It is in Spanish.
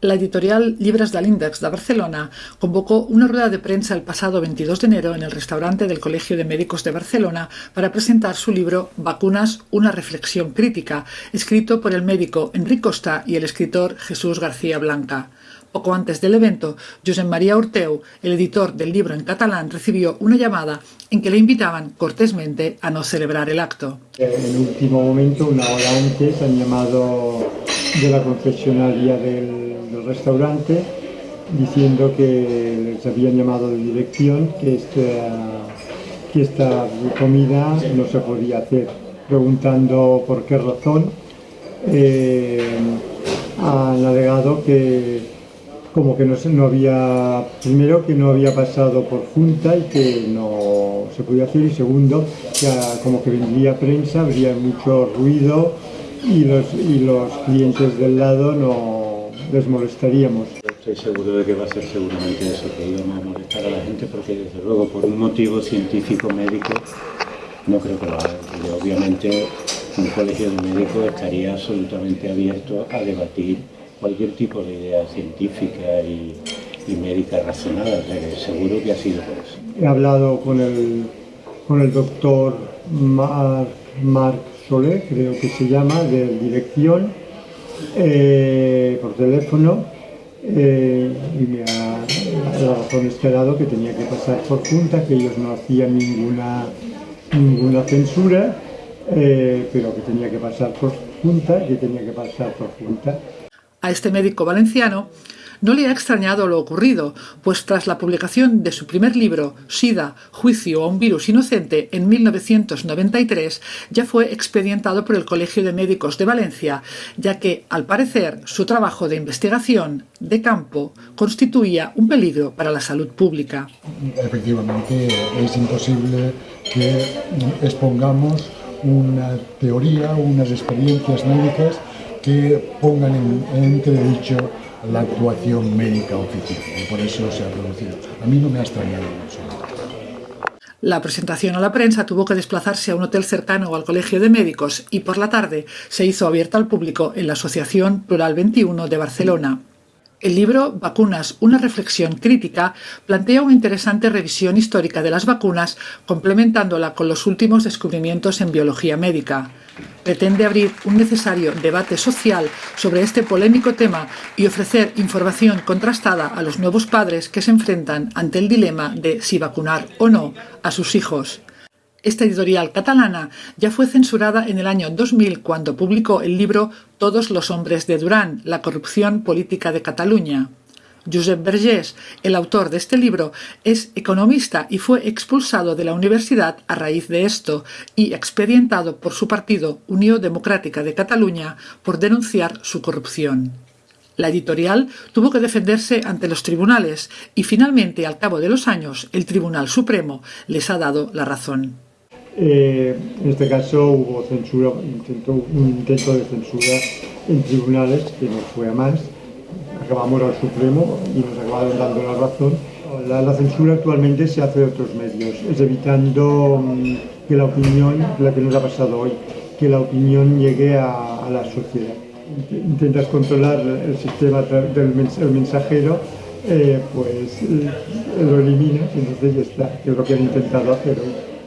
La editorial Libres de l'Índex de Barcelona convocó una rueda de prensa el pasado 22 de enero en el restaurante del Colegio de Médicos de Barcelona para presentar su libro Vacunas, una reflexión crítica, escrito por el médico Enric Costa y el escritor Jesús García Blanca. Poco antes del evento, Josep María Orteu, el editor del libro en catalán, recibió una llamada en que le invitaban cortésmente a no celebrar el acto. En último momento, una hora antes, han llamado de la confesionaria del restaurante diciendo que les habían llamado de dirección que esta, que esta comida no se podía hacer, preguntando por qué razón. Eh, han alegado que como que no, no había, primero que no había pasado por junta y que no se podía hacer y segundo que como que vendría prensa, habría mucho ruido y los, y los clientes del lado no, les molestaríamos. Estoy seguro de que va a ser seguramente eso, que íbamos a molestar a la gente porque desde luego por un motivo científico médico no creo que lo haga. obviamente un colegio de médicos estaría absolutamente abierto a debatir cualquier tipo de idea científica y, médica razonada, seguro que ha sido por eso. He hablado con el, con el doctor Marc Creo que se llama, de dirección, eh, por teléfono eh, y me ha dado razón esperado que tenía que pasar por junta, que ellos no hacían ninguna, ninguna censura, eh, pero que tenía que pasar por junta, que tenía que pasar por junta. A este médico valenciano no le ha extrañado lo ocurrido, pues tras la publicación de su primer libro, SIDA, Juicio a un virus inocente, en 1993, ya fue expedientado por el Colegio de Médicos de Valencia, ya que, al parecer, su trabajo de investigación de campo constituía un peligro para la salud pública. Efectivamente, es imposible que expongamos una teoría, unas experiencias médicas que pongan en entredicho la actuación médica oficial y por eso se ha producido. A mí no me ha extrañado mucho. La presentación a la prensa tuvo que desplazarse a un hotel cercano al Colegio de Médicos y por la tarde se hizo abierta al público en la Asociación Plural 21 de Barcelona. El libro Vacunas, una reflexión crítica plantea una interesante revisión histórica de las vacunas complementándola con los últimos descubrimientos en biología médica. Pretende abrir un necesario debate social sobre este polémico tema y ofrecer información contrastada a los nuevos padres que se enfrentan ante el dilema de si vacunar o no a sus hijos. Esta editorial catalana ya fue censurada en el año 2000 cuando publicó el libro Todos los hombres de Durán, la corrupción política de Cataluña. Josep Vergés, el autor de este libro, es economista y fue expulsado de la universidad a raíz de esto y expedientado por su partido Unión Democrática de Cataluña por denunciar su corrupción. La editorial tuvo que defenderse ante los tribunales y finalmente, al cabo de los años, el Tribunal Supremo les ha dado la razón. Eh, en este caso hubo un intento de censura en tribunales que no fue a más. Acabamos al Supremo y nos acabaron dando la razón. La, censura actualmente se hace de otros medios, es evitando mm, que la opinión, la que nos ha pasado hoy, que la opinión llegue a, la sociedad. Intentas controlar el sistema del mensajero, eh, pues eh, lo eliminas y entonces ya está, que es lo que han intentado hacer hoy.